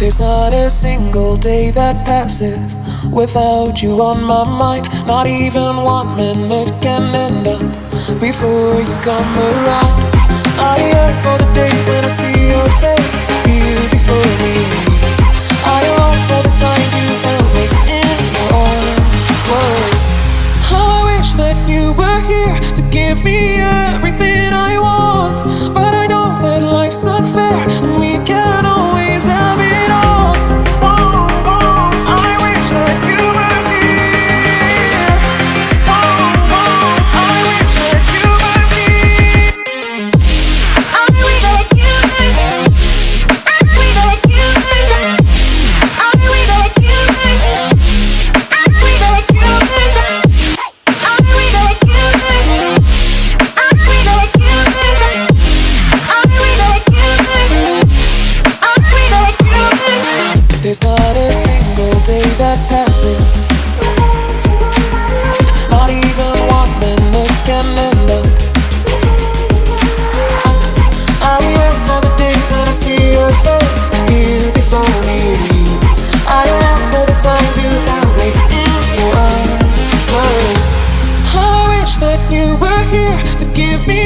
There's not a single day that passes without you on my mind. Not even one minute can end up before you come around. I yearn for the days when I see your face here before me. I long for the times you held me in your arms. Whoa. How I wish that you were here to give me everything. you were here to give me